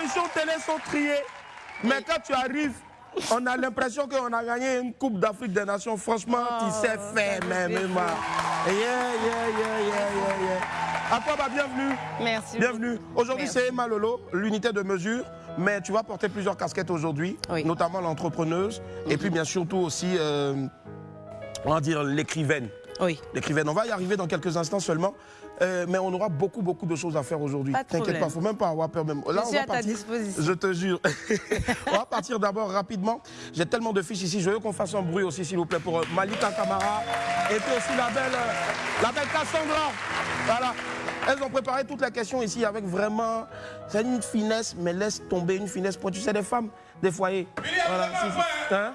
Apparitions télé sont triées, mais quand tu arrives, on a l'impression qu'on a gagné une Coupe d'Afrique des Nations. Franchement, tu Oh, sais faire, même. Yeah, yeah, yeah, yeah, yeah, bienvenue. Merci. Bienvenue. Aujourd'hui, c'est Emma Lolo, l'unité de mesure. Mais tu vas porter plusieurs casquettes aujourd'hui, Oui. notamment l'entrepreneuse, et puis bien surtout aussi, euh, on va dire, l'écrivaine. Oui. L'écrivaine, on va y arriver dans quelques instants seulement, euh, mais on aura beaucoup, beaucoup de choses à faire aujourd'hui. Pas de T'inquiète problème. pas, faut même pas avoir peur même. Là, Je on suis va à ta partir. disposition. Je te jure. on va partir d'abord rapidement. J'ai tellement de fiches ici. Je veux qu'on fasse un bruit aussi, s'il vous plaît, pour euh, Malika Kamara et puis aussi la belle, euh, la belle Cassandra. Voilà. Elles ont préparé toutes les questions ici avec vraiment, c'est une finesse, mais laisse tomber une finesse pour tu sais des femmes, des foyers. Voilà, si, si. Hein?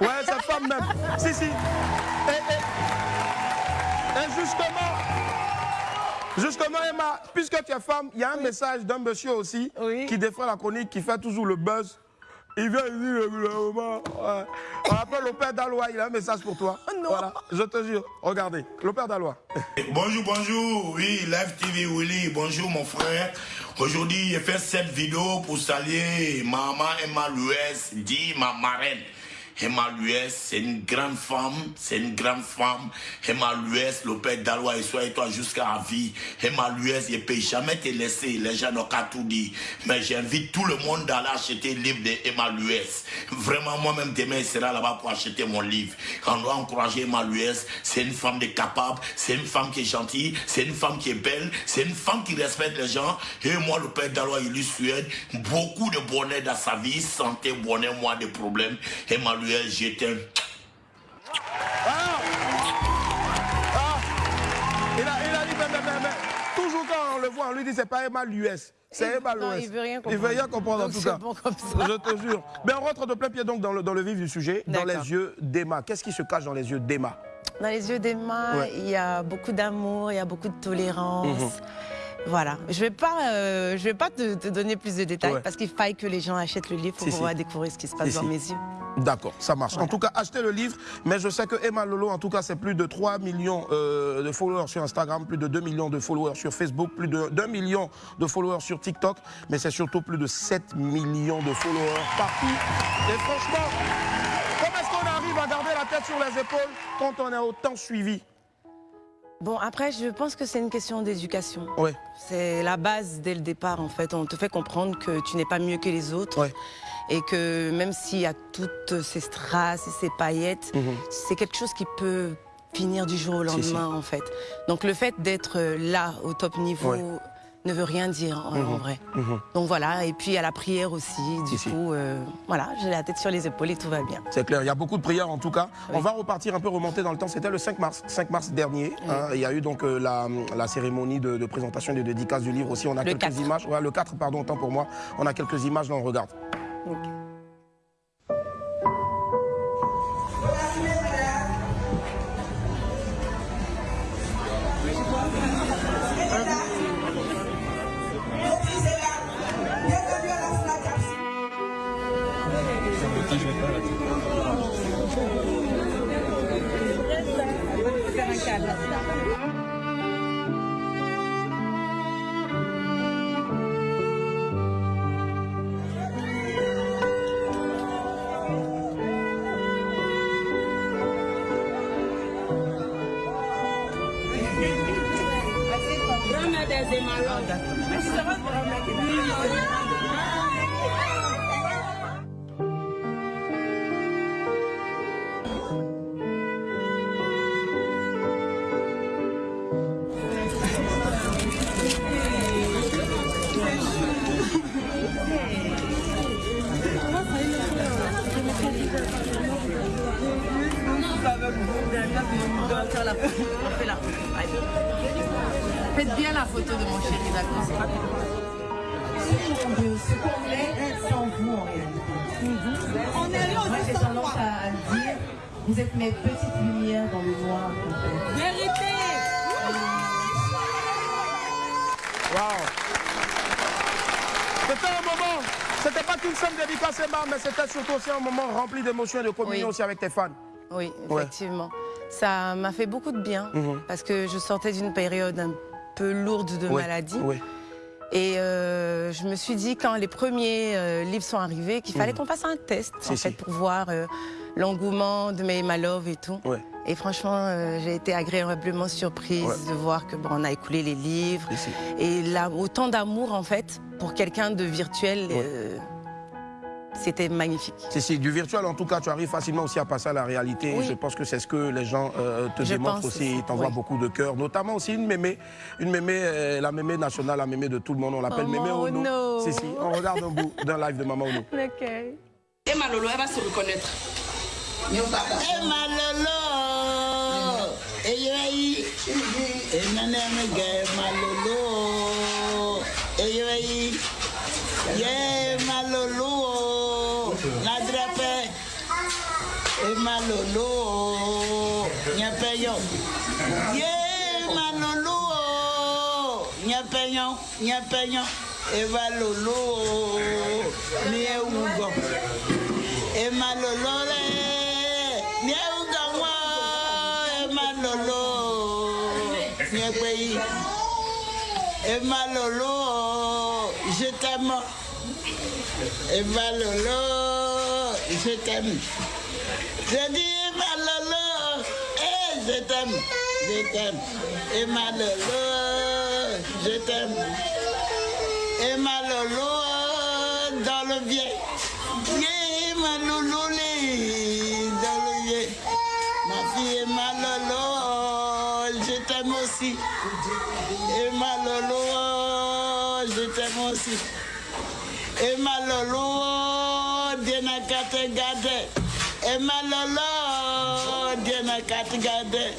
Ouais, c'est femme même. Si, si. Et, et- et justement, justement, Emma, puisque tu es femme, il y a un message d'un monsieur aussi Oui. qui défend la chronique, qui fait toujours le buzz. Il vient il dit régulièrement. ouais. On appelle le père d'Alois, il a un message pour toi. Oh non. Voilà, je te jure. Regardez, le père d'Alois. Bonjour, bonjour. Oui, Live TV Willy. Bonjour, mon frère. Aujourd'hui, j'ai fait cette vidéo pour saluer maman Emma Louès, dit ma marraine. Emma Louès, c'est une grande femme, c'est une grande femme. Emma Louès, le père d'Alois et sois toi jusqu'à la vie. Emma Louès, je ne peux jamais te laisser, les gens n'ont qu'à tout dire. Mais j'invite tout le monde d'aller acheter le livre de Emma Louès. Vraiment, moi-même, demain, je serai là-bas pour acheter mon livre. On doit encourager Emma Louès, c'est une femme de capable, c'est une femme qui est gentille, c'est une femme qui est belle, c'est une femme qui respecte les gens. Et moi, le père d'Alois, il lui souhaite beaucoup de bonheur dans sa vie, santé, bonheur, moins de problèmes. Emma Je t'aime. Ah il, a, il a dit, mais, mais, mais, mais, toujours quand on le voit, on lui dit c'est pas Emma l'US, c'est Emma Non, l'OS. il veut rien Il veut rien comprendre comprendre. en tout c'est cas. bon comme ça. Je te jure. Mais on rentre de plein pied donc dans le, dans le vif du sujet, dans les yeux d'Emma. Qu'est-ce qui se cache dans les yeux d'Emma? Dans les yeux d'Emma, Ouais. il y a beaucoup d'amour, il y a beaucoup de tolérance. Mhm. Voilà. Je vais pas, euh, je vais pas te, te donner plus de détails Ouais. parce qu'il faille que les gens achètent le livre pour Si, si. pouvoir découvrir ce qui se passe Si, dans mes yeux. D'accord, ça marche. En tout cas, achetez le livre. Mais je sais que Emma Lolo, en tout cas, c'est plus de 3 millions euh, de followers sur Instagram, plus de 2 millions de followers sur Facebook, plus de 2 millions de followers sur TikTok. Mais c'est surtout plus de 7 millions de followers partout. Et franchement, comment est-ce qu'on arrive à garder la tête sur les épaules quand on est autant suivi? Bon, après, je pense que c'est une question d'éducation. Ouais, C'est la base dès le départ, en fait. On te fait comprendre que tu n'es pas mieux que les autres. ouais. Et que même s'il y a toutes ces strass et ces paillettes, Mhm. c'est quelque chose qui peut finir du jour au Si, si. lendemain, en fait. Donc le fait d'être là, au top niveau, Ouais. Ne veut rien dire, en, en vrai. Mhm. Donc voilà, et puis à la prière aussi, du coup, euh, voilà, j'ai la tête sur les épaules et tout va bien. C'est clair, il y a beaucoup de prières en tout cas. Oui. On va repartir un peu remonter dans le temps. C'était le 5 mars, 5 mars dernier. hein. il y a eu donc euh, la, la cérémonie de, de présentation et de dédicace du livre aussi. On a Le quelques 4. images. Ouais, le 4, pardon, autant pour moi. On a quelques images, là on regarde. Grandmother's in my. Moi j'ai tendance à à dire, vous êtes mes petites lumières dans le noir. Vérité Waouh C'était un moment, c'était pas qu'une simple dédicace mais c'était surtout aussi un moment rempli d'émotions et de communion Oui. aussi avec tes fans. Oui, Ouais. effectivement. Ça m'a fait beaucoup de bien Mhm. parce que je sortais d'une période un peu lourde de Ouais, maladie. ouais. Et euh, je me suis dit, quand les premiers euh, livres sont arrivés, qu'il fallait qu'on fasse un test, en si. fait, pour voir euh, l'engouement de mes My Love et tout. Ouais. Et franchement, j'ai été agréablement surprise Ouais. de voir que bon, on a écoulé les livres. Et là, autant d'amour, en fait, pour quelqu'un de virtuel, Ouais. C'était magnifique. Si, si, du virtuel, en tout cas, tu arrives facilement aussi à passer à la réalité. Oui. Je pense que c'est ce que les gens euh, te Je démontrent aussi. Ils t'envoient oui. beaucoup de cœur. Notamment aussi une mémé, une mémé, euh, la mémé nationale, la mémé de tout le monde. On l'appelle Oh, mémé Ono. Ono. Si, si, on regarde un bout d'un live de Maman Ono. Ok. Et Malolo, elle va se reconnaître. Malolo, yoi, eh nanem ge malolo, malolo, nyapeyo, ye malolo, nyapeyo, nyapeyo, eh malolo, ni e ugo. Emalolole, Nieugawa, Emalolo, Niepei, Emalolo, je t'aime. Emalolo, je t'aime. Je dis Emalolo, eh, je t'aime, je t'aime. Emalolo, je t'aime. Emalolo, dans le vieil. Malolo, les- dans le vieil. Ma fille Emalolo, je t'aime aussi. Emalolo, je t'aime aussi. Emalolo, Dieu n'a qu'à te garder. Emalolo, Dieu n'a qu'à te garder.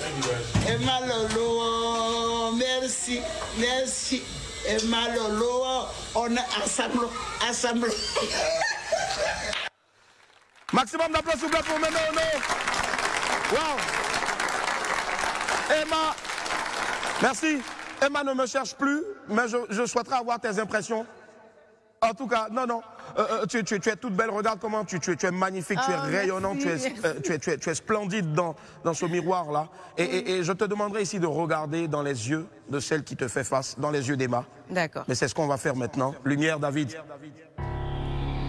Emalolo, merci, merci. Emalolo, on est ensemble, ensemble. Maximum d'applaudissements pour Mémé Ono. Wow. Emma, merci. Emma ne me cherche plus, mais je souhaiterais avoir tes impressions. En tout cas, non, non. euh, euh, tu, tu- tu es toute belle, regarde comment tu, tu es- tu es magnifique, tu es Ah, rayonnante, tu es, euh, tu, es, tu es- tu es splendide dans, dans ce miroir-là. Et, et- et je te demanderai ici de regarder dans les yeux de celle qui te fait face, dans les yeux d'Emma. D'accord. Mais c'est ce qu'on va faire maintenant. Lumière, David.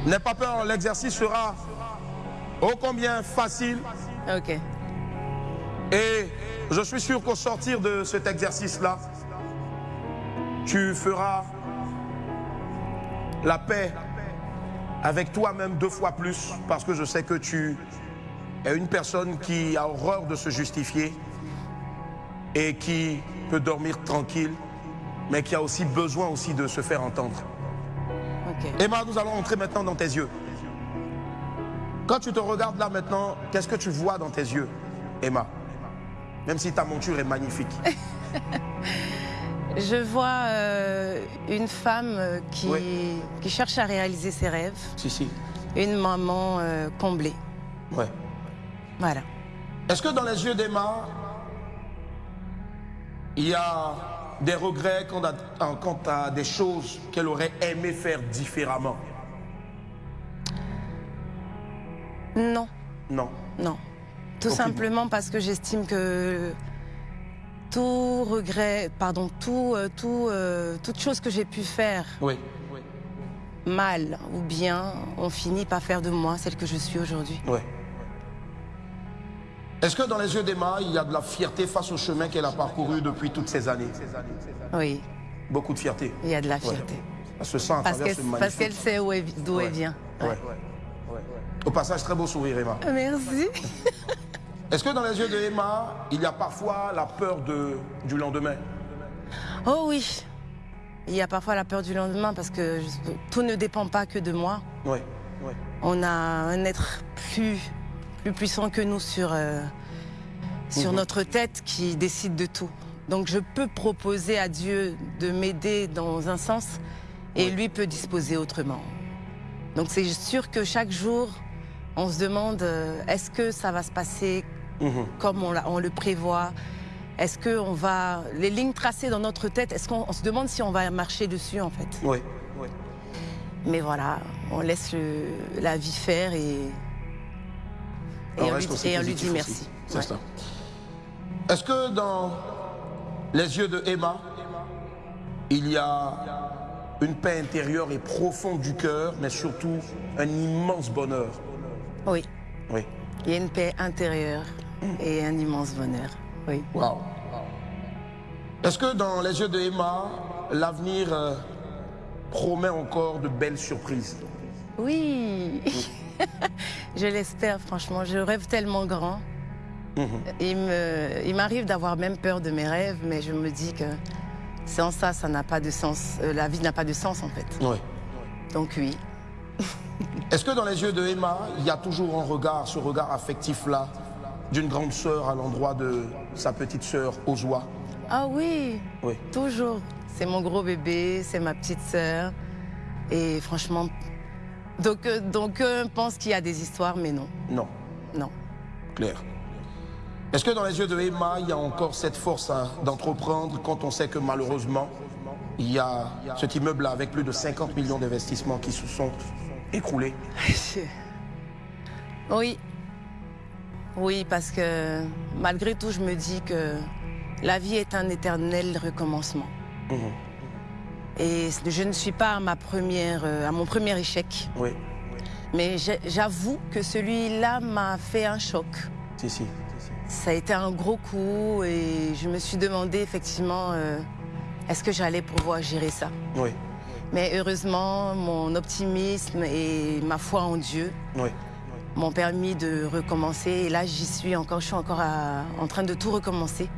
N'aie pas peur, l'exercice sera ô combien facile. Ok. Et je suis sûr qu'au sortir de cet exercice-là, tu feras la paix avec toi-même deux fois plus, parce que je sais que tu es une personne qui a horreur de se justifier et qui peut dormir tranquille, mais qui a aussi besoin aussi de se faire entendre. Emma, nous allons entrer maintenant dans tes yeux. Quand tu te regardes là maintenant, qu'est-ce que tu vois dans tes yeux, Emma? Même si ta monture est magnifique. Je vois euh, une femme euh, qui, Oui. qui cherche à réaliser ses rêves, Si, si. une maman euh, comblée. Ouais. Voilà. Est-ce que dans les yeux d'Emma, il y a des regrets quant à, quant à des choses qu'elle aurait aimé faire différemment? Non, Non. non. Tout Aucune. simplement parce que j'estime que tout regret, pardon, tout, euh, tout, euh, toute chose que j'ai pu faire Oui. mal ou bien, on finit par faire de moi celle que je suis aujourd'hui. Est-ce que dans les yeux d'Emma, il y a de la fierté face au chemin qu'elle a parcouru depuis toutes ces années? Oui, Beaucoup de fierté. il y a de la Ouais. fierté. Elle se sent à Parce travers ce parce magnifique- qu'elle sait elle- d'où elle vient. Ouais. Au passage, très beau sourire, Emma. Merci. Est-ce que dans les yeux de Emma, il y a parfois la peur de, du lendemain? Oh oui. Il y a parfois la peur du lendemain parce que je- tout ne dépend pas que de moi. Oui. oui. On a un être plus, plus puissant que nous sur, euh, sur Mhm. notre tête qui décide de tout. Donc je peux proposer à Dieu de m'aider dans un sens et Oui. lui peut disposer autrement. Donc c'est sûr que chaque jour, on se demande euh, est-ce que ça va se passer? Mhm. comme on, le prévoit Est-ce que on va les lignes tracées dans notre tête Est-ce qu'on on se demande si on va marcher dessus en fait? Oui. oui. Mais voilà, on laisse le- la vie faire et, et on, reste lui, aussi et on lui positif dit merci. C'est Ouais. ça. Est-ce que dans les yeux de Emma, il y a une paix intérieure et profonde du cœur, mais surtout un immense bonheur? Oui. Oui. Il y a une paix intérieure et un immense bonheur. Oui. Wow. Est-ce que dans les yeux de Emma, l'avenir euh, promet encore de belles surprises? Oui. je l'espère, franchement. Je rêve tellement grand. Mhm. Il me- il m'arrive d'avoir même peur de mes rêves, mais je me dis que sans ça, ça n'a pas de sens. Euh, la vie n'a pas de sens, en fait. Oui. Donc oui. Est-ce que dans les yeux de Emma, il y a toujours un regard, ce regard affectif-là, d'une grande sœur à l'endroit de sa petite sœur Ozwa Ah oui, Oui. toujours. C'est mon gros bébé, c'est ma petite sœur. Et franchement, donc, euh, donc euh, on pense qu'il y a des histoires, mais non, Non, non. clair. Est-ce que dans les yeux de Emma, il y a encore cette force hein, d'entreprendre quand on sait que malheureusement, il y a cet immeuble-là avec plus de 50 millions d'investissements qui se sont écroulés? Oui. Oui, parce que malgré tout, je me dis que la vie est un éternel recommencement. Mhm. Et je ne suis pas à, ma première, euh, à mon premier échec. Oui, Mais j'avoue que celui-là m'a fait un choc. si, si. Ça a été un gros coup et je me suis demandé effectivement euh, est-ce que j'allais pouvoir gérer ça? Oui, Mais heureusement, mon optimisme et ma foi en Dieu oui. M'ont permis de recommencer. Et là, j'y suis encore, je suis encore à- en train de tout recommencer.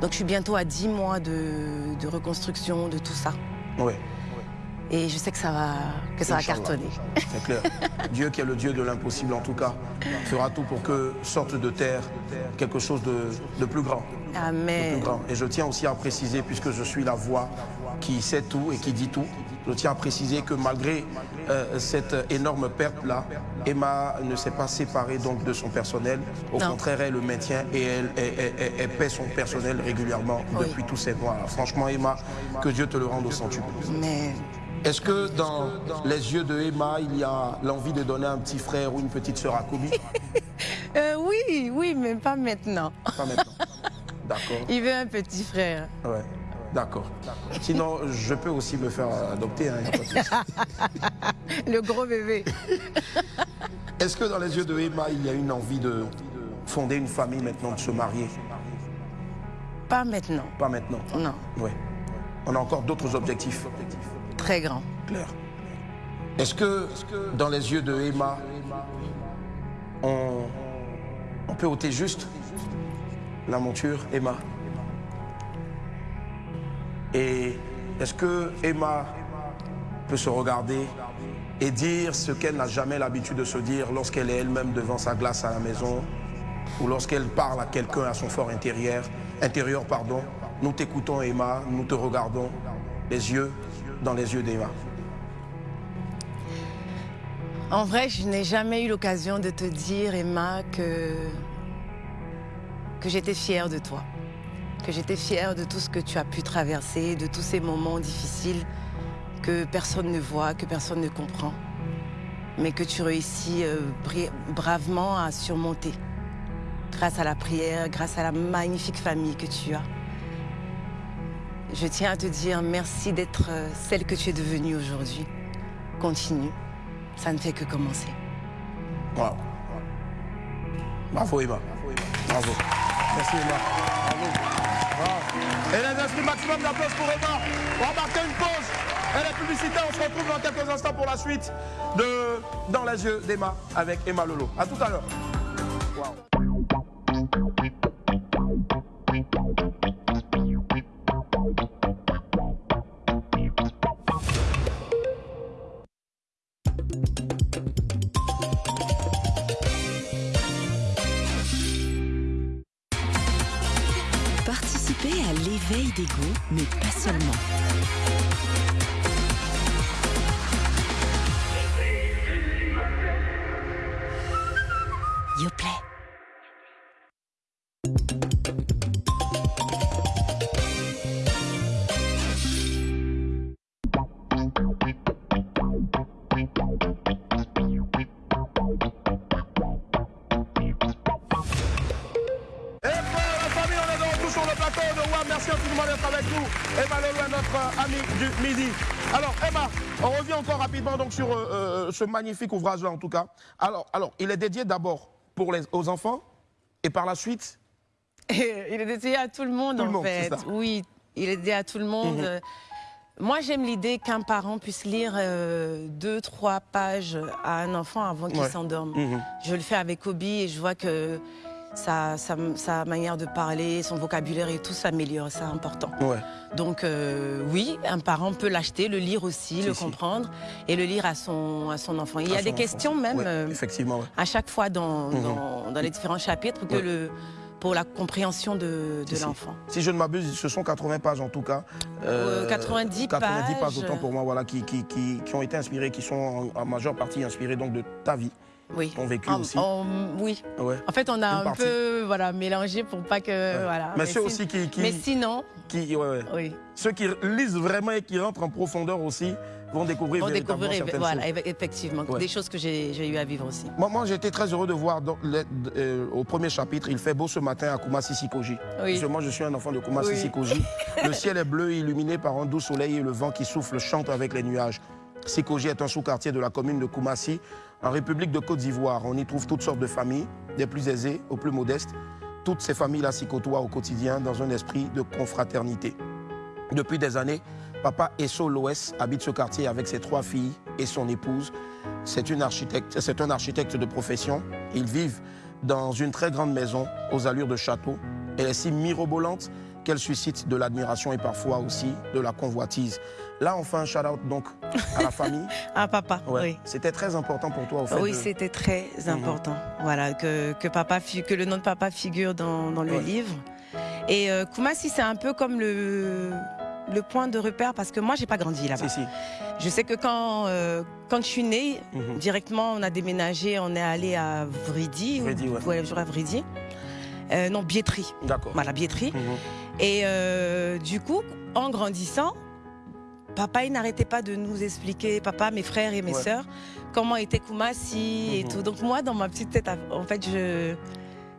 Donc je suis bientôt à 10 mois de, de reconstruction, de tout ça. oui. Et je sais que ça va, que ça va cartonner. C'est clair. Dieu qui est le Dieu de l'impossible en tout cas, fera tout pour que sorte de terre quelque chose de, de plus grand. de Amen. plus grand. Et je tiens aussi à préciser, puisque je suis la voix qui sait tout et qui dit tout, je tiens à préciser que malgré euh, cette énorme perte-là, Emma ne s'est pas séparée donc de son personnel. Au Non. contraire, elle le maintient et elle, elle- elle- elle- elle paie son personnel régulièrement Oui. depuis tous ces mois. Franchement, Emma, que Dieu te le rende au centuple. Mais Est-ce que dans les yeux de Emma, il y a l'envie de donner un petit frère ou une petite sœur à Kobe euh, oui, oui, mais pas maintenant. Pas maintenant. D'accord. Il veut un petit frère. Ouais. D'accord. Sinon, je peux aussi me faire adopter. hein. Le gros bébé. Est-ce que dans les yeux de Emma, il y a une envie de fonder une famille maintenant, de se marier? Pas maintenant. Pas maintenant. Non, Oui. On a encore d'autres objectifs. très grand. Claire. Est-ce que dans les yeux de Emma, on, on peut ôter juste la monture, Emma? Et est-ce que Emma peut se regarder et dire ce qu'elle n'a jamais l'habitude de se dire lorsqu'elle est elle-même devant sa glace à la maison ou lorsqu'elle parle à quelqu'un à son fort intérieur, intérieur pardon. Nous t'écoutons Emma, nous te regardons les yeux dans les yeux d'Emma. En vrai, je n'ai jamais eu l'occasion de te dire, Emma, que, que j'étais fière de toi. Que j'étais fière de tout ce que tu as pu traverser, de tous ces moments difficiles que personne ne voit, que personne ne comprend. Mais que tu réussis euh, bravement à surmonter. Grâce à la prière, grâce à la magnifique famille que tu as. Je tiens à te dire merci d'être euh, celle que tu es devenue aujourd'hui. Continue. Ça ne fait que commencer. Wow. Bravo Emma. Bravo. Merci Emma. Bravo. Et les inscrits maximum d'applaudissements pour Emma? On va marquer une pause. Et la publicité, on se retrouve dans quelques instants pour la suite de Dans les yeux d'Emma avec Emma Lolo. A tout à l'heure. Notre ami du midi. Alors, Emma, on revient encore rapidement donc sur euh, euh, ce magnifique ouvrage-là, en tout cas. Alors, alors, il est dédié d'abord pour les, aux enfants et par la suite. il est dédié à tout le monde, Tout le en monde, fait. Oui, il est dédié à tout le monde. Mhm. Euh, Moi, j'aime l'idée qu'un parent puisse lire euh, deux, trois pages à un enfant avant qu'il Ouais. s'endorme. Mhm. Je le fais avec Obi et je vois que sa, sa, sa manière de parler, son vocabulaire et tout s'améliore. C'est important. Ouais. Donc euh, oui, un parent peut l'acheter, le lire aussi, Si, le si. comprendre et le lire à son, à son enfant. Il y a des enfant. questions même Ouais, euh, effectivement, ouais. à chaque fois dans, Mhm. dans, dans les différents chapitres que le, pour la compréhension de, de Si, si. l'enfant. Si je ne m'abuse, ce sont 80 pages en tout cas. Euh, 90 90 pages, pages. autant pour moi, voilà, qui, qui, qui, qui ont été inspirées, qui sont en, en majeure partie inspirées donc de ta vie, Oui. ton vécu En- aussi. en- oui. Ouais. En fait, on a Une un partie. peu voilà, mélangé pour pas que. Ouais. Voilà. Mais, ceux si- aussi qui, qui, mais sinon, qui- ouais, ouais. oui. ceux qui lisent vraiment et qui rentrent en profondeur aussi vont découvrir On véritablement découvrir certaines voilà, choses. eff- effectivement des choses que j'ai eu à vivre aussi. Moi, moi été très heureux de voir dans le- euh, au premier chapitre, il fait beau ce matin à Kumasi Sikoji. Oui. Parce que moi, je suis un enfant de Kumasi Oui. Sikoji. Le ciel est bleu, illuminé par un doux soleil et le vent qui souffle chante avec les nuages. Sikoji est un sous-quartier de la commune de Kumasi, en République de Côte d'Ivoire. On y trouve toutes sortes de familles, des plus aisées aux plus modestes. Toutes ces familles-là s'y côtoient au quotidien dans un esprit de confraternité. Depuis des années, papa Esso Loès habite ce quartier avec ses trois filles et son épouse. C'est un architecte de profession. Ils vivent dans une très grande maison aux allures de château. Elle est si mirobolante qu'elle suscite de l'admiration et parfois aussi de la convoitise. Là, on fait un shout-out donc à la famille. Ah, papa, Ouais. oui. C'était très important pour toi au fait Oui, de- c'était très Mhm. important. Voilà, que, que, papa, que le nom de papa figure dans, dans le Ouais. livre. Et euh, Kumasi, c'est un peu comme le, le point de repère parce que moi, j'ai pas grandi là-bas. Si, si. Je sais que quand, euh, quand je suis née, Mhm. directement, on a déménagé, on est allé à Vridi. ou- Vridi, ouais. je crois à Vridi. Euh, non, Bietri. D'accord. Voilà, Bietri. Mhm. Et euh, du coup, en grandissant, papa, il n'arrêtait pas de nous expliquer, papa, mes frères et mes Ouais. sœurs, comment était Kumasi et Mhm. tout. Donc moi, dans ma petite tête, en fait, je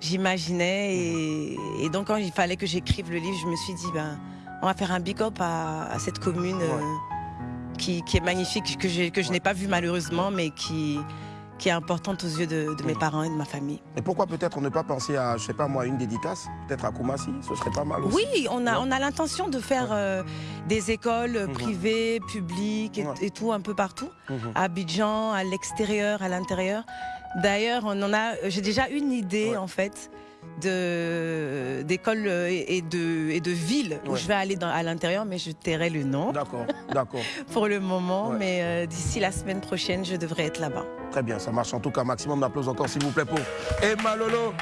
j'imaginais et, et donc quand il fallait que j'écrive le livre, je me suis dit, ben, on va faire un big up à, à cette commune euh, qui, qui est magnifique, que, j'ai- que je n'ai pas vue malheureusement, mais qui, qui est importante aux yeux de, de mes Mhm. parents et de ma famille. Et pourquoi peut-être ne pas penser à, je sais pas moi, une dédicace Peut-être à Kumasi Ce serait pas mal aussi. Oui, on a, on a l'intention de faire euh, des écoles euh, Mhm. privées, publiques et, tout un peu partout, Mhm. à Abidjan, à l'extérieur, à l'intérieur. D'ailleurs, on en a. J'ai déjà une idée en fait de d'écoles euh, et de et de villes où je vais aller dans- à l'intérieur, mais je tairai le nom D'accord, d'accord. pour le moment. Ouais. Mais euh, d'ici la semaine prochaine, je devrais être là-bas. Très bien, ça marche en tout cas. Maximum d'applaudissements encore, s'il vous plaît, pour Emma Lolo.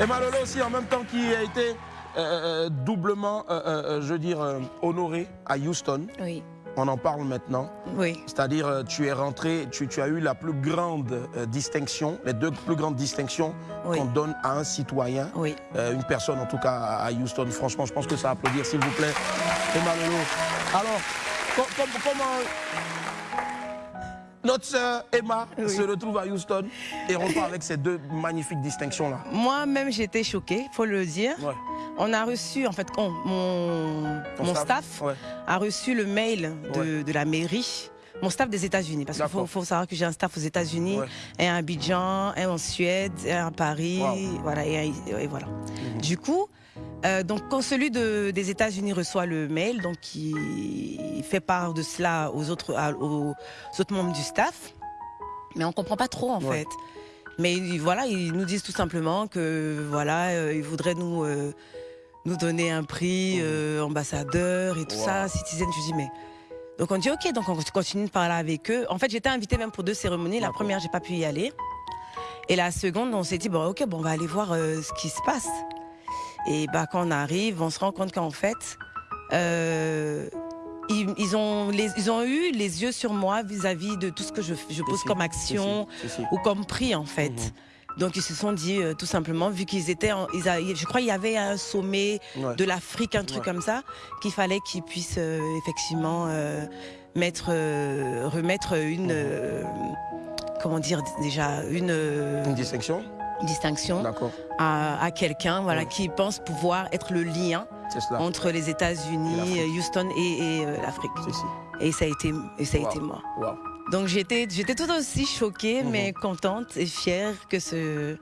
Emma Lolo aussi, en même temps, qui a été euh, euh, doublement, euh, je veux dire, honorée à Houston. Oui, On en parle maintenant. oui, C'est-à-dire, tu es rentré, tu, tu as eu la plus grande euh, distinction, les deux plus grandes distinctions oui, qu'on donne à un citoyen, oui. euh, une personne en tout cas à Houston. Franchement, je pense que ça à applaudir, s'il vous plaît. Emma Lolo. Alors, com- com- comment notre sœur Emma Oui. se retrouve à Houston et repart avec ces deux magnifiques distinctions-là Moi-même, j'étais choquée, faut le dire. Ouais. On a reçu, en fait, on- mon, mon staff, Ouais. a reçu le mail de, de la mairie. Mon staff des États-Unis, parce qu'il faut, savoir que j'ai un staff aux États-Unis, Ouais. un à Abidjan, un en Suède, un à Paris, Wow. voilà, et, voilà. Mhm. Du coup, euh, donc quand celui de- des États-Unis reçoit le mail, donc il fait part de cela aux autres, à- aux autres membres du staff, mais on comprend pas trop en Ouais. fait. Mais voilà, ils nous disent tout simplement que voilà, euh, ils voudraient nous euh, nous donner un prix euh, ambassadeur et tout Wow. ça, citizen. Je dis mais donc on dit ok, donc on continue de parler avec eux. En fait, j'étais invitée même pour deux cérémonies. La première, j'ai pas pu y aller. Et la seconde, on s'est dit bon ok, bon on va aller voir euh, ce qui se passe. Et bah quand on arrive, on se rend compte qu'en fait, euh, ils, ils ont les, ils ont eu les yeux sur moi vis-à-vis de tout ce que je, je pose comme action ou comme prix en fait. Mhm. Donc ils se sont dit euh, tout simplement, vu qu'ils étaient, en- ils a- je crois qu'il y avait un sommet Ouais. de l'Afrique, un truc Ouais. comme ça, qu'il fallait qu'ils puissent euh, effectivement euh, mettre, remettre une, Mhm. comment dire déjà, une Une distinction distinction à, à quelqu'un, voilà, qui pense pouvoir être le lien entre les États-Unis, Houston et, et, euh, l'Afrique. Et ça a été, et ça a été moi. Wow. Donc j'étais, j'étais tout aussi choquée, Mhm. mais contente et fière que, ce,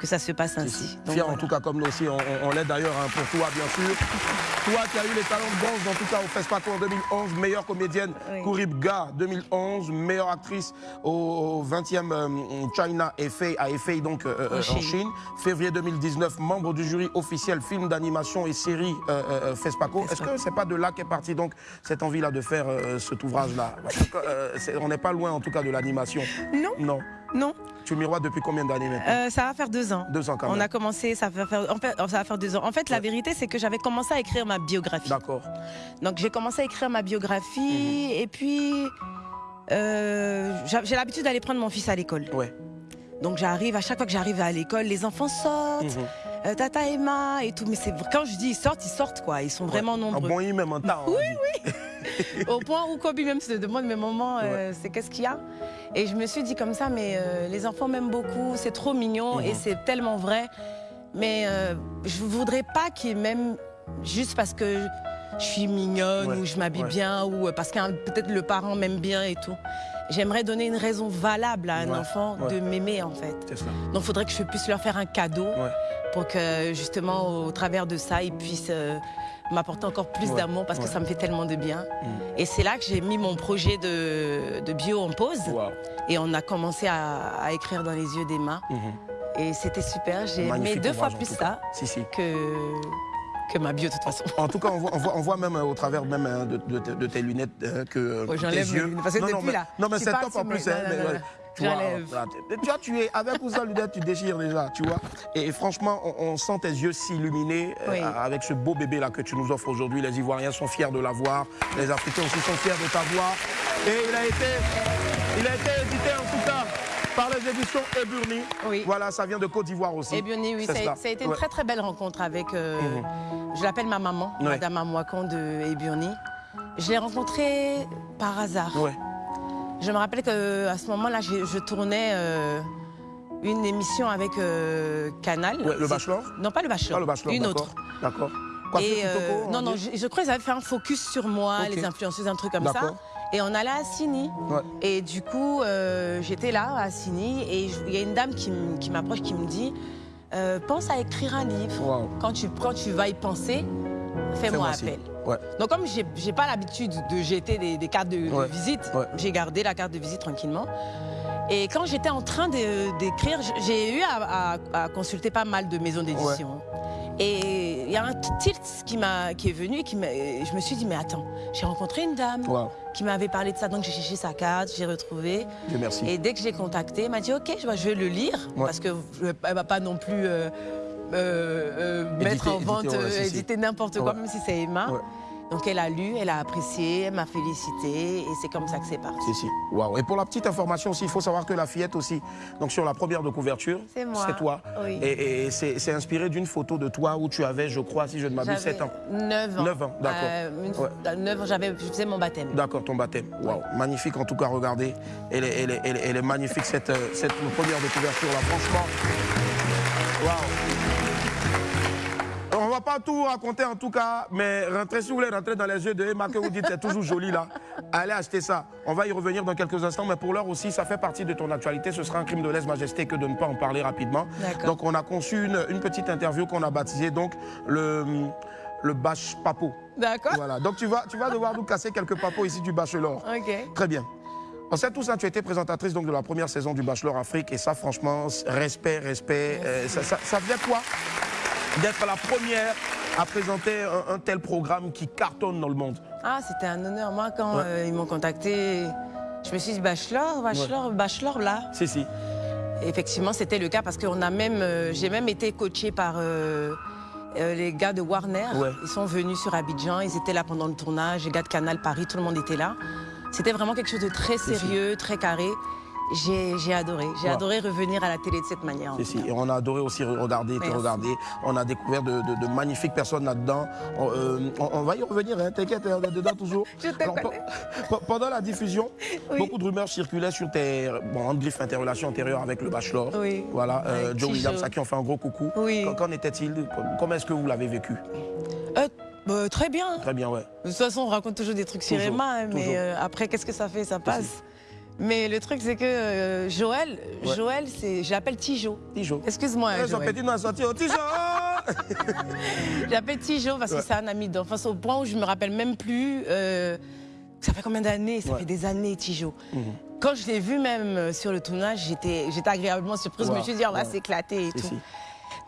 que ça se passe ainsi. Donc, Fier en tout cas comme nous aussi, on, on- on l'est d'ailleurs hein, pour toi bien sûr. Toi qui as eu les talents de bronze en tout cas au FESPACO en 2011, meilleure comédienne Oui. Kourib Ga 2011, meilleure actrice au, au 20e euh, China FA à FA donc euh, euh, en Chine. Chine. Février 2019, membre du jury officiel film d'animation et série FESPACO. Est-ce que c'est pas de là qu'est partie donc cette envie là de faire cet ouvrage là On n'est pas loin en tout cas de l'animation. Non, Non. Non. Tu miroites depuis combien d'années maintenant? Euh, ça va faire deux ans. Deux ans quand On même. a commencé, ça va faire, en fait, ça va faire deux ans. En fait, la vérité, c'est que j'avais commencé à écrire ma biographie. D'accord. Donc j'ai commencé à écrire ma biographie Mhm. et puis euh, j'a- j'ai l'habitude d'aller prendre mon fils à l'école. Ouais. Donc j'arrive, à chaque fois que j'arrive à l'école, les enfants sortent, Mhm. euh, Tata Emma et tout. Mais c'est quand je dis ils sortent, ils sortent quoi. Ils sont vraiment Un nombreux. bon il même en temps. on dit. Au point où Kobe même se demande, mais maman, euh, c'est qu'est-ce qu'il y a? Et je me suis dit comme ça, mais euh, les enfants m'aiment beaucoup, c'est trop mignon Mhm. et c'est tellement vrai. Mais euh, je voudrais pas qu'ils m'aiment juste parce que je suis mignonne Ouais, ou je m'habille ouais. bien ou euh, parce que peut-être le parent m'aime bien et tout. J'aimerais donner une raison valable à un Ouais, enfant de m'aimer en fait. Ça. Donc il faudrait que je puisse leur faire un cadeau pour que justement au travers de ça, ils puissent euh, m'apporter encore plus Ouais, d'amour parce que ça me fait tellement de bien. Mm. Et c'est là que j'ai mis mon projet de, de bio en pause et on a commencé à, à écrire dans les yeux d'Emma. Mhm. Et c'était super, j'ai aimé deux fois plus ça Si, si. que, que ma bio de toute façon. En tout cas, on voit, on voit, on voit même euh, au travers même euh, de, de- de tes lunettes euh, que Ouais, tes yeux. parce que non, non, depuis, mais, là, non, mais c'est top en plus. Hein, tu vois, J'enlève. voilà, tu- tu vois, tu es avec ou sans lunettes, tu déchires déjà, tu vois. Et, franchement, on, on sent tes yeux s'illuminer euh, Oui. avec ce beau bébé là que tu nous offres aujourd'hui. Les Ivoiriens sont fiers de l'avoir, les Africains aussi sont fiers de t'avoir. Et il a été, il a été édité en tout cas par les éditions Eburni. Oui. Voilà, ça vient de Côte d'Ivoire aussi. Bien oui, ça, a- cela. ça a été une Ouais. très très belle rencontre avec, euh, Mhm. je l'appelle ma maman. Madame Amouakon de Eburni. Je l'ai rencontrée par hasard. Ouais. Je me rappelle qu'à ce moment-là, je, je tournais euh, une émission avec euh, Canal. Ouais, le Bachelor? Non, pas le Bachelor. Ah, le bachelor, Une autre. D'accord. Et, euh, non, non, je, je crois qu'ils avaient fait un focus sur moi, les influenceuses, un truc comme ça. Et on allait à Sini. Ouais. Et du coup, euh, j'étais là à Sini et il y a une dame qui, m'approche qui me dit euh, Pense à écrire un livre. Wow. Quand, tu, quand tu vas y penser, fais-moi appel. Ouais. Donc, comme j'ai j'ai pas l'habitude de jeter des, des cartes de, visite, Ouais. j'ai gardé la carte de visite tranquillement. Et quand j'étais en train d'écrire, j'ai eu à, à- à consulter pas mal de maisons d'édition. Et il y a un tilt qui, qui est venu et qui je me suis dit, mais attends, j'ai rencontré une dame Wow. qui m'avait parlé de ça, donc j'ai cherché sa carte, j'ai retrouvé. Merci. Et dès que je l'ai contactée, elle m'a dit, ok, je vais- le lire, parce qu'elle ne va pas non plus euh, euh, euh, mettre en éditer, vente, ouais, euh, éditer n'importe quoi, Ouais. même si c'est Emma. Ouais. Donc elle a lu, elle a apprécié, elle m'a félicité, et c'est comme ça que c'est parti. Si, si. Waouh. Et pour la petite information aussi, il faut savoir que la fillette aussi, donc sur la première de couverture, C'est moi. c'est toi. Oui. Et, et c'est inspiré d'une photo de toi où tu avais, je crois, si je ne m'abuse, 7 ans. 9 ans. 9 ans, d'accord. Euh, une- Ouais. 9 ans, j'avais, je faisais mon baptême. D'accord, ton baptême. Waouh. Magnifique en tout cas, regardez. Elle est, elle est- elle est- elle est magnifique cette, cette première de couverture là, franchement. Waouh. Va pas tout raconter en tout cas, mais rentrez, si vous voulez rentrer dans les yeux de Emma, que vous dites c'est toujours joli là, allez acheter ça. On va y revenir dans quelques instants, mais pour l'heure aussi, ça fait partie de ton actualité. Ce sera un crime de lèse-majesté que de ne pas en parler rapidement. Donc on a conçu une, une petite interview qu'on a baptisée donc le, le bâche papo. D'accord Voilà, donc tu vas, tu vas devoir nous casser quelques papos ici du Bachelor. Ok. Très bien. On sait tout ça, tu étais présentatrice donc, de la première saison du Bachelor Afrique et ça franchement, respect, respect. euh, ça, ça, ça faisait quoi? D'être la première à présenter un, un tel programme qui cartonne dans le monde Ah, c'était un honneur. Moi, quand Ouais. euh, ils m'ont contacté, je me suis dit, bachelor, bachelor, bachelor, là. Si, si. Effectivement, c'était le cas parce que même, euh, j'ai même été coachée par euh, les gars de Warner. Ouais. Ils sont venus sur Abidjan, ils étaient là pendant le tournage, les gars de Canal Paris, tout le monde était là. C'était vraiment quelque chose de très si. sérieux, très carré. J'ai adoré. J'ai Ouais. adoré revenir à la télé de cette manière. Si, si. Et on a adoré aussi regarder, te regarder. On a découvert de, de- de magnifiques personnes là-dedans. On, euh, on- on va y revenir, hein, t'inquiète, on est dedans toujours. Je te Alors, connais. pe- pe- pendant la diffusion, Oui. beaucoup de rumeurs circulaient sur tes bon, en griffe interrelations antérieures avec le Bachelor. Oui. Voilà, euh, Joe. Williams, à qui on fait un gros coucou. Oui. Qu'en- était-il Comment est-ce que vous l'avez vécu? Euh, bah, très bien. Très bien, ouais. De toute façon, on raconte toujours des trucs sur Emma, hein, mais euh, après, qu'est-ce que ça fait? Ça passe. Mais le truc, c'est que euh, Joël, Ouais. Joël, c'est, l'appelle Tijo. Tijo. Excuse-moi, au Tijo Je l'appelle Tijo parce Ouais. que c'est un ami d'enfance au point où je me rappelle même plus. euh, ça fait combien d'années? Ça Ouais. fait des années, Tijo. Mhm. Quand je l'ai vu même euh, sur le tournage, j'étais, j'étais agréablement surprise. Je me suis dit, on va Wow. s'éclater et tout. si.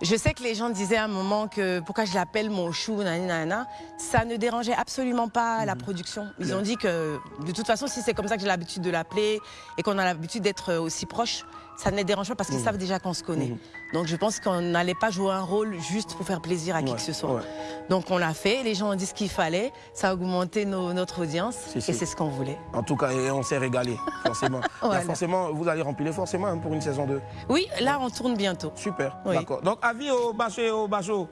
Je sais que les gens disaient à un moment que pourquoi je l'appelle mon chou, nanana. Ça ne dérangeait absolument pas la production. Ils ont dit que de toute façon, si c'est comme ça que j'ai l'habitude de l'appeler et qu'on a l'habitude d'être aussi proches, ça ne les dérange pas parce qu'ils savent déjà qu'on se connaît. Mhm. Donc je pense qu'on n'allait pas jouer un rôle juste pour faire plaisir à qui que ce soit. ouais. Donc on l'a fait, les gens ont dit ce qu'il fallait, ça a augmenté nos- notre audience Si, si. et c'est ce qu'on voulait. En tout cas, on s'est régalé, forcément. Voilà. Là, forcément, vous allez remplir forcément hein, pour une saison 2. Oui, là on tourne bientôt. Super, Oui. d'accord. Donc, avis au bachot et au.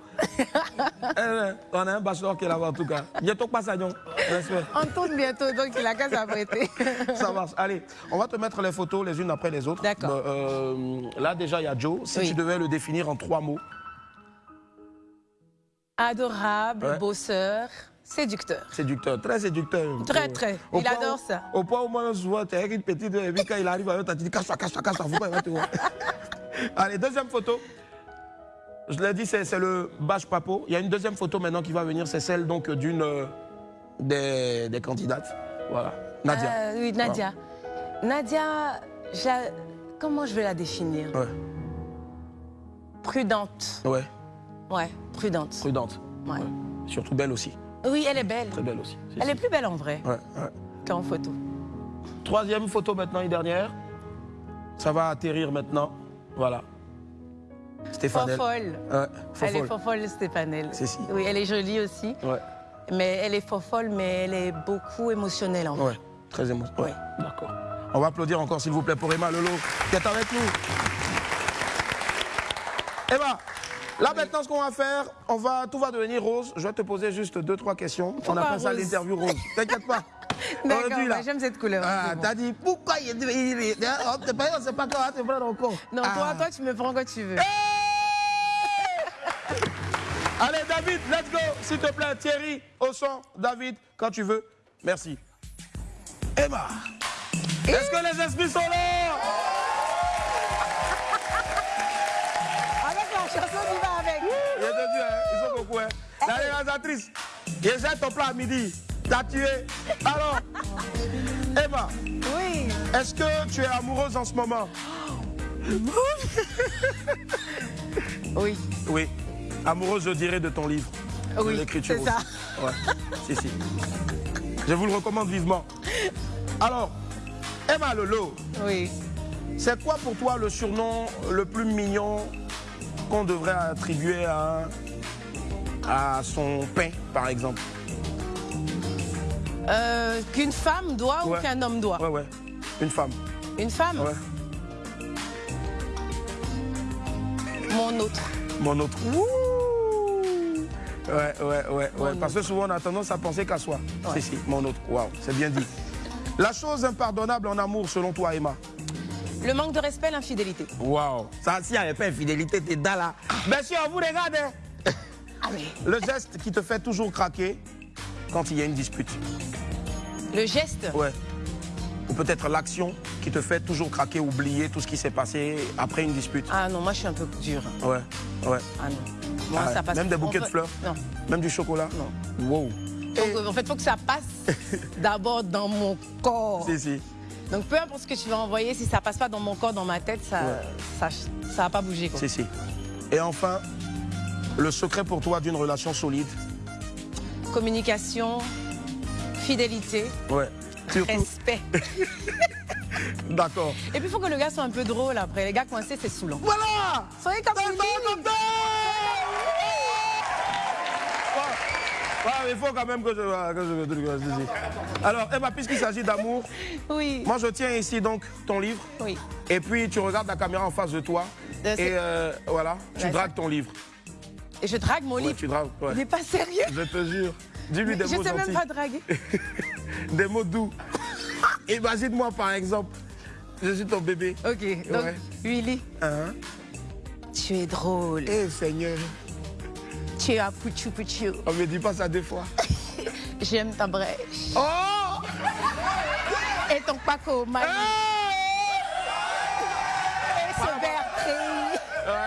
Eh, on a un bachot qui est là-bas, en tout cas. Bientôt pas ça, non Respect. On tourne bientôt, donc il a qu'à s'apprêter. Ça marche. Allez, on va te mettre les photos les unes après les autres. D'accord. Bah, euh, là, déjà, il y a Joe. Si Oui. tu devais le définir en trois mots. Adorable, Ouais. bosseur, séducteur. Séducteur, très séducteur. Très, très. Au Il adore où- ça. Au point où moi, je vois, t'es avec une petite, et puis quand il arrive t'as dit cache-toi, cache-toi, cache-toi, faut pas, il va te voir. Allez, deuxième photo. Je l'ai dit, c'est le bâche papo. Il y a une deuxième photo maintenant qui va venir, c'est celle donc d'une euh, des, des candidates. Voilà. Nadia. Euh, oui, Nadia. Nadia, je la- comment je vais la définir? Ouais, Prudente. ouais, Ouais, prudente. prudente. Ouais. Surtout belle aussi. Oui, elle est belle. Très belle aussi. Si, Elle si. est plus belle en vrai Ouais, ouais. qu'en photo. Troisième photo maintenant et dernière. Ça va atterrir maintenant. Voilà. Stéphane. Fofolle. Ouais, Elle est fofolle. fofolle, Stéphane. C'est si. Oui, elle est jolie aussi. Ouais, Mais elle est fofolle, mais elle est beaucoup émotionnelle en vrai. ouais, très émotionnel. Ouais, Ouais. d'accord. On va applaudir encore, s'il vous plaît, pour Emma Lolo, qui est avec nous. Emma, là maintenant, ce qu'on va faire, on va, tout va devenir rose. Je vais te poser juste deux, trois questions. on appelle ça rose l'interview rose. T'inquiète pas. D'accord, bah, j'aime cette couleur. Ah, bon. t'as dit, pourquoi il est. il est- on te paye, on sait pas quand on va te prendre encore. Non, Ah. toi, toi, tu me prends quand tu veux. Allez, David, let's go, s'il te plaît. Thierry, au son. David, quand tu veux. Merci. Emma, est-ce que les esprits sont là? Avec. Il est début, hein, ils sont beaucoup. Hein. La réalisatrice, jette ton plat à midi. T'as tué. Alors, Emma, Oui. est-ce que tu es amoureuse en ce moment? Oui. Oui. Amoureuse, je dirais, de ton livre. Oui, l'écriture c'est ça. Ouais. si, si. Je vous le recommande vivement. Alors, Emma Lolo, Oui. c'est quoi pour toi le surnom le plus mignon qu'on devrait attribuer à, à son pain, par exemple Euh, Qu'une femme doit Ouais. ou qu'un homme doit? Ouais, ouais. Une femme. Une femme? Ouais. Mon autre. Mon autre. Ouais, ouais, ouais, ouais. Parce que souvent on a tendance à penser qu'à soi. Ouais. Si, si, mon autre. Waouh, c'est bien dit. La chose impardonnable en amour, selon toi, Emma? Le manque de respect, l'infidélité. Waouh. Ça, s'il n'y avait pas infidélité, t'es dans là. Bien sûr, vous regardez. Ah mais Le geste qui te fait toujours craquer quand il y a une dispute. le geste Ouais. Ou peut-être l'action qui te fait toujours craquer, oublier tout ce qui s'est passé après une dispute. Ah non, moi je suis un peu dure. Ouais, ouais. Ah non. Moi, Ah, ça passe même des bouquets peut- de fleurs Non. Même du chocolat Non. Wow. Donc, en fait, il faut que ça passe d'abord dans mon corps. Si, si. Donc peu importe ce que tu vas envoyer, si ça passe pas dans mon corps, dans ma tête, ça Ouais. ça, ça va pas bouger. Quoi. Si, si. Et enfin, le secret pour toi d'une relation solide Communication, fidélité, Ouais. Respect. D'accord. Et puis il faut que le gars soit un peu drôle après. Les gars coincés, c'est saoulant. Voilà Soyez comme Ouais, ouais, il faut quand même que je... Que je, que je- je- Alors, Emma, puisqu'il s'agit d'amour, Oui. moi je tiens ici donc ton livre. Oui. Et puis tu regardes la caméra en face de toi. Euh, et euh, voilà, tu dragues ton livre. Et je drague mon Ouais, livre. tu dragues. ouais. N'est pas sérieux. Je te jure. Dis-lui des je mots sais même gentils. pas draguer. Des mots doux. Imagine-moi par exemple, je suis ton bébé. Ok, donc. Willy, Hein? Tu es drôle. Eh Seigneur. Tu Chia Puchu Puchu. On me dit pas ça deux fois. J'aime ta brèche. Oh Et ton Paco Mali. Et ce Bertrand.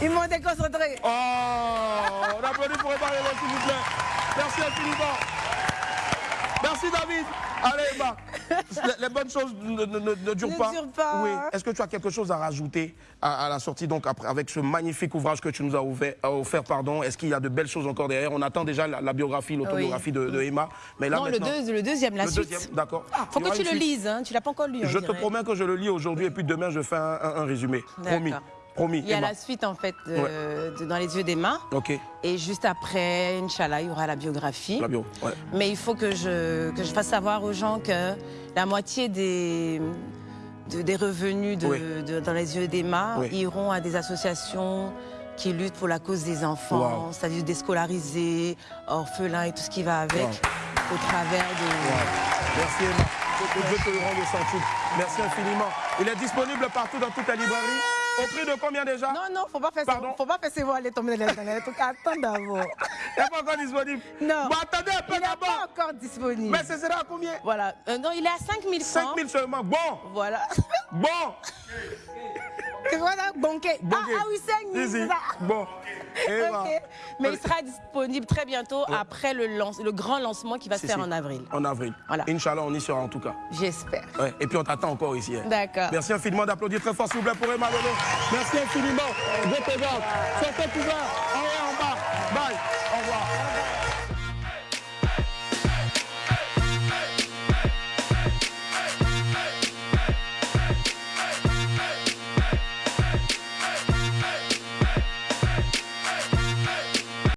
Ils m'ont déconcentré. Oh On applaudit pour Lolo, s'il vous plaît. Merci infiniment. Merci David. Allez Emma. Les, bonnes choses ne, ne- ne- ne durent Ne pas. Oui. Est-ce que tu as quelque chose à rajouter à, à la sortie donc après, avec ce magnifique ouvrage que tu nous as ouvert, euh, offert pardon? Est-ce qu'il y a de belles choses encore derrière? On attend déjà la, la biographie, l'autobiographie de, de Emma. Mais là non, le, maintenant, deux- le deuxième, la le suite. deuxième, d'accord. Faut Il y que tu le suite. lises, hein. tu l'as pas encore lu. on Je te promets que je le lis aujourd'hui et puis demain je fais un, un- un résumé. Promis. Promis. Il y a Emma. la suite en fait de- de Dans les yeux d'Emma. Ok. Et juste après, Inch'Allah, il y aura la biographie. La bio. Ouais. Mais il faut que je, que je fasse savoir aux gens que la moitié des, de- des revenus Oui. dans les yeux d'Emma Oui. iront à des associations qui luttent pour la cause des enfants, Wow. c'est-à-dire déscolarisés, orphelins et tout ce qui va avec, Wow. au travers de... Merci Emma. Que Dieu te le centuple. Merci infiniment. Il est disponible partout dans toutes les librairies. Au prix de combien déjà Non, non, faut pas faire Pardon ça. Faut pas faire ses voix aller tomber dans les trucs. Attends d'abord. Il n'est pas encore disponible. Non. Bon, attendez un peu Il n'est d'abord. pas encore disponible. Mais ce sera à combien Voilà. Euh, non, il est à 5000 francs. 5 000 seulement. Bon. Voilà. Bon. Voilà, banquet. Bon. Ah, ah oui, 5000. Ici. c'est. Bon. Ok. Mais il sera disponible très bientôt après le, lance- le grand lancement qui va se faire en avril. En avril. Voilà. Inch'Allah, on y sera en tout cas. J'espère. Ouais. Et puis on t'attend encore ici. hein. D'accord. Merci infiniment d'applaudir très fort, s'il vous plaît, pour Emma. Merci infiniment. Je te garde. Sortez couvert. En et bas. Bye.